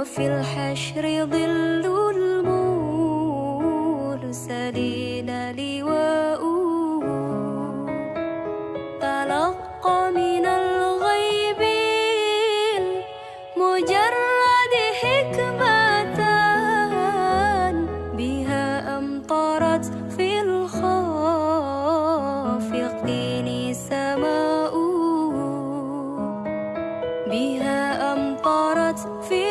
وفي الحشر ظل المرسلين لواؤه تلقى من الغيب مجرد حكمة بها أمطرت في الخافقين سماؤه بها أمطرت في